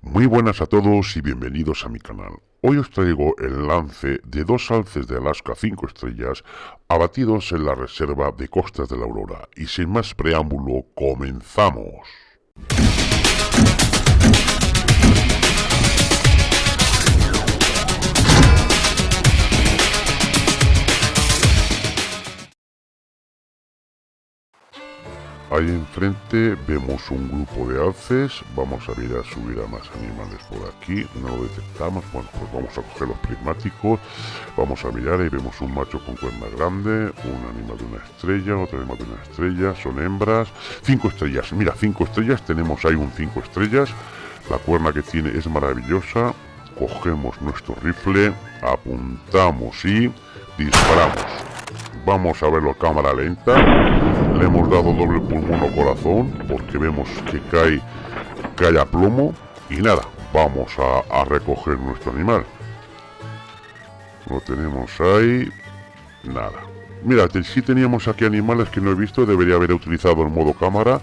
Muy buenas a todos y bienvenidos a mi canal. Hoy os traigo el lance de dos alces de Alaska 5 estrellas abatidos en la reserva de Costas de la Aurora. Y sin más preámbulo, comenzamos. Ahí enfrente vemos un grupo de alces, vamos a ir a subir a más animales por aquí, no lo detectamos, bueno pues vamos a coger los prismáticos, vamos a mirar y vemos un macho con cuerna grande, un animal de una estrella, otro animal de una estrella, son hembras, cinco estrellas, mira, cinco estrellas, tenemos ahí un cinco estrellas, la cuerna que tiene es maravillosa, cogemos nuestro rifle, apuntamos y disparamos. Vamos a verlo a cámara lenta. Le hemos dado doble pulmón o corazón porque vemos que cae, cae a plomo. Y nada, vamos a, recoger nuestro animal. Lo tenemos ahí. Nada. Mira, si teníamos aquí animales que no he visto. Debería haber utilizado el modo cámara.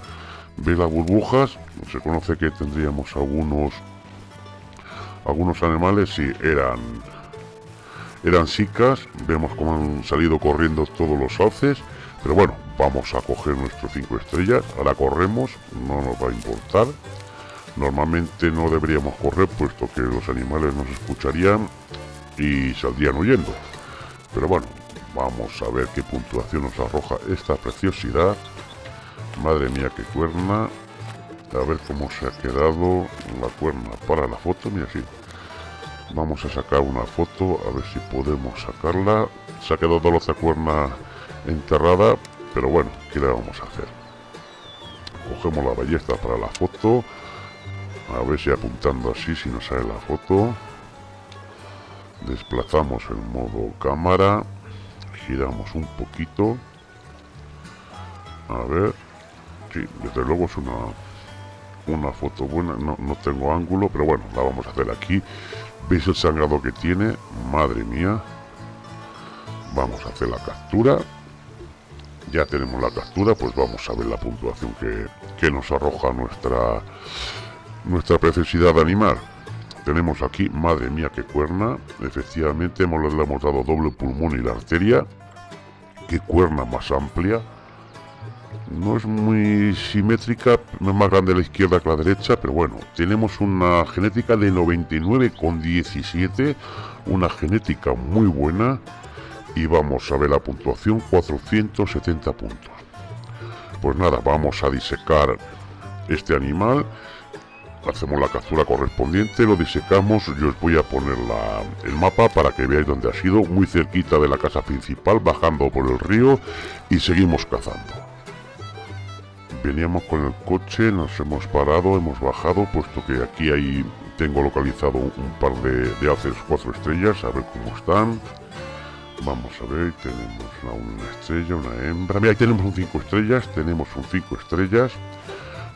Ve las burbujas. Se conoce que tendríamos algunos... Algunos animales, si eran eran chicas, vemos cómo han salido corriendo todos los sauces, pero bueno, vamos a coger nuestro 5 estrellas, ahora corremos, no nos va a importar. Normalmente no deberíamos correr puesto que los animales nos escucharían y saldrían huyendo. Pero bueno, vamos a ver qué puntuación nos arroja esta preciosidad. Madre mía, qué cuerna. A ver cómo se ha quedado la cuerna para la foto. Mira, sí, Vamos a sacar una foto, a ver si podemos sacarla. Se ha quedado la cuerna enterrada, pero bueno, ¿qué le vamos a hacer? Cogemos la ballesta para la foto. A ver si apuntando así, si nos sale la foto. Desplazamos el modo cámara. Giramos un poquito. A ver. Sí, desde luego es una, una foto buena. No, no tengo ángulo, pero bueno, la vamos a hacer aquí. ¿Veis el sangrado que tiene? Madre mía. Vamos a hacer la captura. Ya tenemos la captura, pues vamos a ver la puntuación que, nos arroja nuestra, nuestra preciosidad animal. Tenemos aquí, madre mía, qué cuerna. Efectivamente, hemos, le hemos dado doble pulmón y la arteria. Qué cuerna más amplia no es muy simétrica, no es más grande la izquierda que la derecha, pero bueno, tenemos una genética de 99,17, una genética muy buena, y vamos a ver la puntuación, 470 puntos. Pues nada, vamos a disecar este animal, hacemos la captura correspondiente, lo disecamos, yo os voy a poner el mapa para que veáis dónde ha sido, muy cerquita de la casa principal, bajando por el río, y seguimos cazando. Veníamos con el coche, nos hemos parado, hemos bajado, puesto que aquí ahí tengo localizado un par de, de haces cuatro estrellas, a ver cómo están. Vamos a ver, tenemos una estrella, una hembra. Mira, ahí tenemos un 5 estrellas, tenemos un 5 estrellas.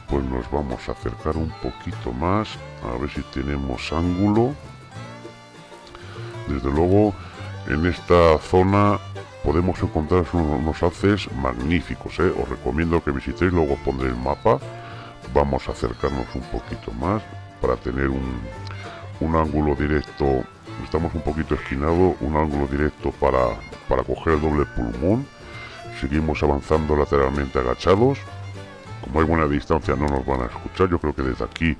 Pues nos vamos a acercar un poquito más, a ver si tenemos ángulo. Desde luego, en esta zona podemos encontrar unos haces magníficos, ¿eh? os recomiendo que visitéis, luego pondré el mapa, vamos a acercarnos un poquito más para tener un, un ángulo directo, estamos un poquito esquinados, un ángulo directo para, para coger el doble pulmón, seguimos avanzando lateralmente agachados, como hay buena distancia no nos van a escuchar, yo creo que desde aquí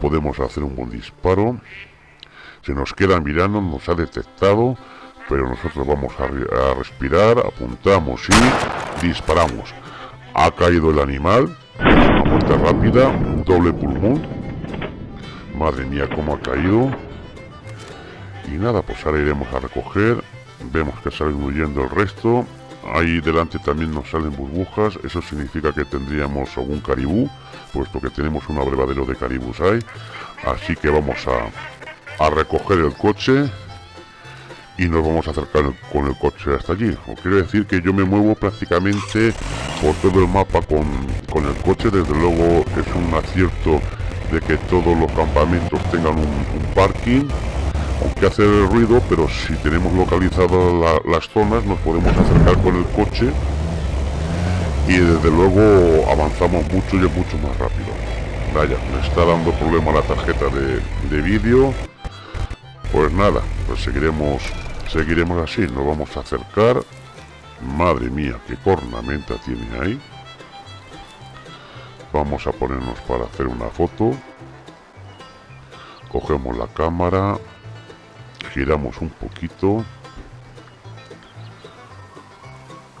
podemos hacer un buen disparo, se nos queda mirando, nos ha detectado, pero nosotros vamos a, respirar, apuntamos y disparamos. Ha caído el animal, una muerte rápida, doble pulmón. Madre mía, cómo ha caído. Y nada, pues ahora iremos a recoger. Vemos que salen huyendo el resto. Ahí delante también nos salen burbujas. Eso significa que tendríamos algún caribú, puesto que tenemos un abrevadero de caribús ahí. Así que vamos a, a recoger el coche y nos vamos a acercar con el coche hasta allí. O quiere decir que yo me muevo prácticamente por todo el mapa con, con el coche. Desde luego es un acierto de que todos los campamentos tengan un, parking. Aunque hace ruido, pero si tenemos localizadas las zonas nos podemos acercar con el coche y desde luego avanzamos mucho y es mucho más rápido. vaya, me está dando problema la tarjeta de, de vídeo. Pues nada, pues seguiremos, seguiremos así, nos vamos a acercar. Madre mía, qué cornamenta tiene ahí. Vamos a ponernos para hacer una foto. Cogemos la cámara, giramos un poquito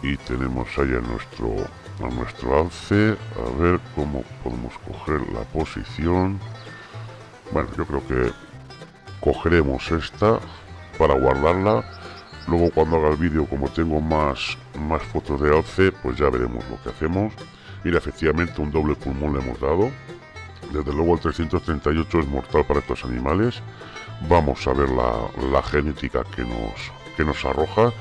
y tenemos ahí a nuestro a nuestro alce a ver cómo podemos coger la posición bueno yo creo que cogeremos esta para guardarla. Luego cuando haga el vídeo como tengo más más fotos de alce pues ya veremos lo que hacemos. Y efectivamente un doble pulmón le hemos dado. Desde luego el 338 es mortal para estos animales. Vamos a ver la, la genética que nos que nos arroja.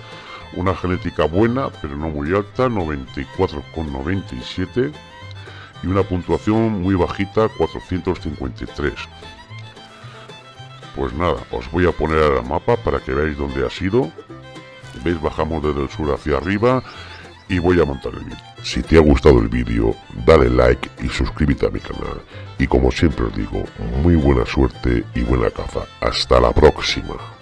Una genética buena, pero no muy alta, 94,97 y una puntuación muy bajita, 453. Pues nada, os voy a poner el mapa para que veáis dónde ha sido. Veis, bajamos desde el sur hacia arriba y voy a montar el vídeo. Si te ha gustado el vídeo, dale like y suscríbete a mi canal. Y como siempre os digo, muy buena suerte y buena caza. Hasta la próxima.